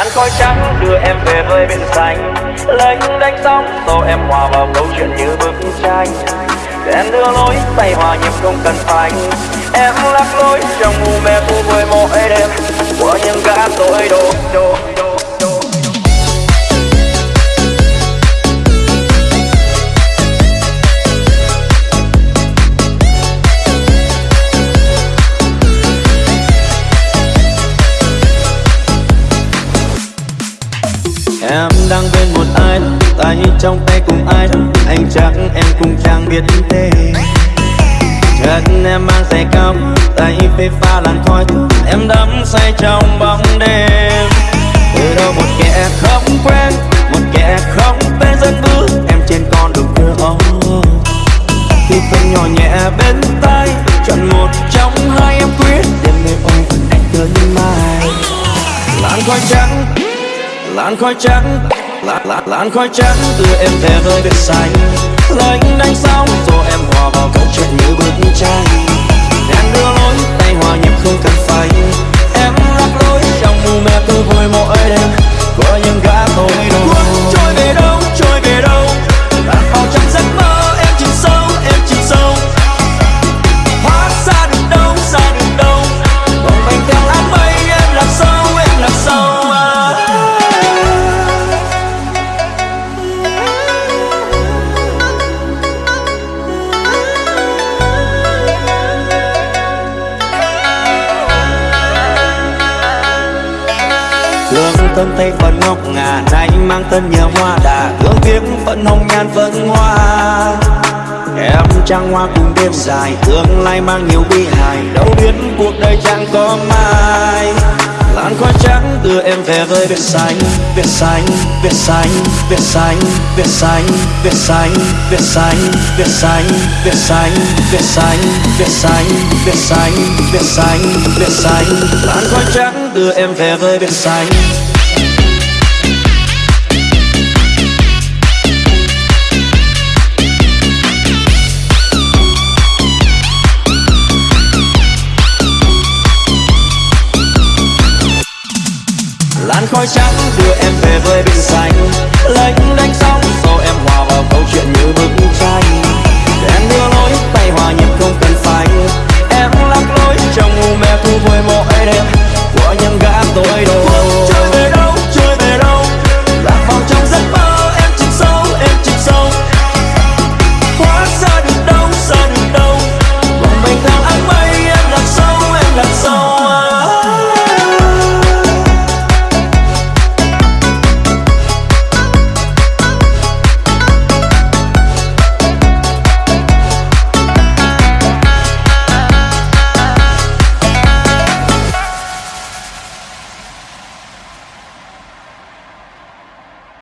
làn khói trắng đưa em về với biển xanh. Lênh đánh sóng, tô em hòa vào câu chuyện như bức tranh. Đèn đưa lối tay hòa nhịp không cần phanh. Em lắc lối, trong mù mê thu vui mỗi đêm. Của những gã tội đồ đồ Em đang bên một ai tay trong tay cùng ai anh chắc em cũng chẳng biết tên. Chắc em mang giày cao, tay phê pha làn khói em đắm say trong bóng đêm. Từ đâu một kẻ không quen, một kẻ không tên dân bước em trên con đường thơ ấu khi phân nhỏ nhẹ bên tay chọn một trong hai em quyết, đêm nay ôm anh tới mai làn khói trắng làn khói trắng làn, làn, làn khói trắng đưa em về với biển xanh lạnh. Thương Tây phần ngọc ngà Nay mang tên nhờ hoa đà hương tiếc phận hồng nhan phận hoa Em trăng hoa cùng đêm dài Tương lai mang nhiều bi hài Đâu biết cuộc đời chẳng có mai Làn khói trắng đưa em về với biển xanh Biển xanh, biển xanh, biển xanh, biển xanh, biển xanh, biển xanh, biển xanh, biển xanh, biển xanh, biển xanh, biển xanh, biển xanh, biển xanh Làn khói trắng đưa em về với biển xanh làn trắng đưa em về với biển xanh. Lênh đánh